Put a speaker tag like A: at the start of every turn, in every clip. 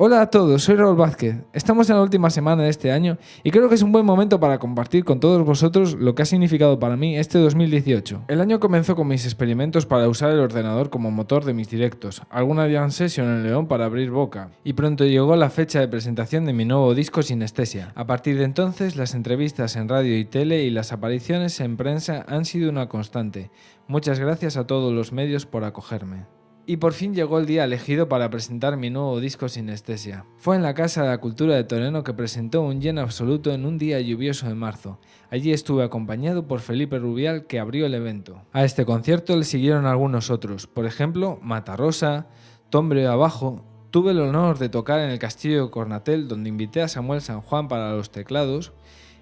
A: Hola a todos, soy Raúl Vázquez. Estamos en la última semana de este año y creo que es un buen momento para compartir con todos vosotros lo que ha significado para mí este 2018. El año comenzó con mis experimentos para usar el ordenador como motor de mis directos, alguna jam session en León para abrir boca, y pronto llegó la fecha de presentación de mi nuevo disco Sinestesia. A partir de entonces, las entrevistas en radio y tele y las apariciones en prensa han sido una constante. Muchas gracias a todos los medios por acogerme. Y por fin llegó el día elegido para presentar mi nuevo disco Sinestesia. Fue en la Casa de la Cultura de Toreno que presentó un lleno absoluto en un día lluvioso de marzo. Allí estuve acompañado por Felipe Rubial que abrió el evento. A este concierto le siguieron algunos otros, por ejemplo Matarrosa, Tombre Abajo, Tuve el honor de tocar en el Castillo de Cornatel donde invité a Samuel San Juan para los teclados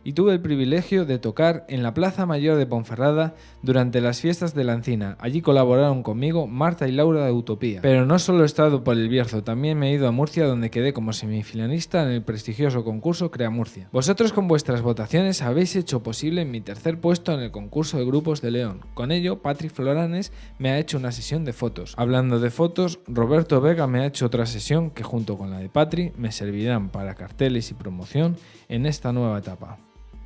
A: y tuve el privilegio de tocar en la Plaza Mayor de Ponferrada durante las fiestas de la Encina. Allí colaboraron conmigo Marta y Laura de Utopía. Pero no solo he estado por el Bierzo, también me he ido a Murcia donde quedé como semifinalista en el prestigioso concurso Crea Murcia. Vosotros con vuestras votaciones habéis hecho posible mi tercer puesto en el concurso de grupos de León. Con ello, Patrick Floranes me ha hecho una sesión de fotos. Hablando de fotos, Roberto Vega me ha hecho otra sesión que junto con la de Patrick me servirán para carteles y promoción en esta nueva etapa.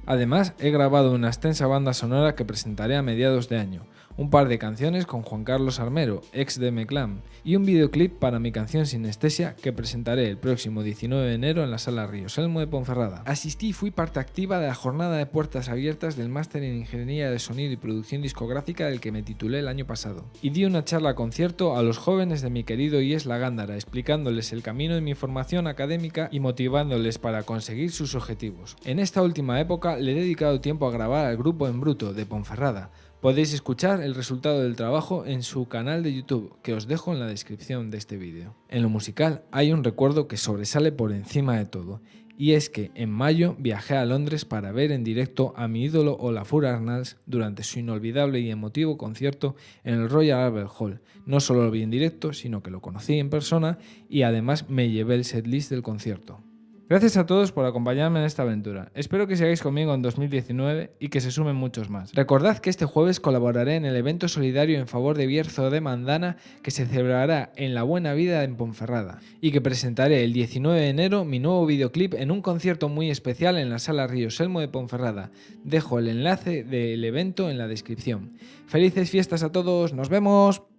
A: Además, he grabado una extensa banda sonora que presentaré a mediados de año, un par de canciones con Juan Carlos Armero, ex de Meclam, y un videoclip para mi canción Sinestesia que presentaré el próximo 19 de enero en la Sala Ríos Elmo de Ponferrada. Asistí y fui parte activa de la jornada de puertas abiertas del Máster en Ingeniería de Sonido y Producción Discográfica del que me titulé el año pasado, y di una charla concierto a los jóvenes de mi querido IES La Gándara, explicándoles el camino de mi formación académica y motivándoles para conseguir sus objetivos. En esta última le he dedicado tiempo a grabar al grupo En Bruto de Ponferrada, Podéis escuchar el resultado del trabajo en su canal de YouTube, que os dejo en la descripción de este vídeo. En lo musical hay un recuerdo que sobresale por encima de todo, y es que en mayo viajé a Londres para ver en directo a mi ídolo Olafur Arnalds durante su inolvidable y emotivo concierto en el Royal Albert Hall. No solo lo vi en directo, sino que lo conocí en persona y además me llevé el setlist del concierto. Gracias a todos por acompañarme en esta aventura. Espero que sigáis conmigo en 2019 y que se sumen muchos más. Recordad que este jueves colaboraré en el evento solidario en favor de Bierzo de Mandana que se celebrará en La Buena Vida en Ponferrada y que presentaré el 19 de enero mi nuevo videoclip en un concierto muy especial en la Sala Río Selmo de Ponferrada. Dejo el enlace del evento en la descripción. Felices fiestas a todos, nos vemos.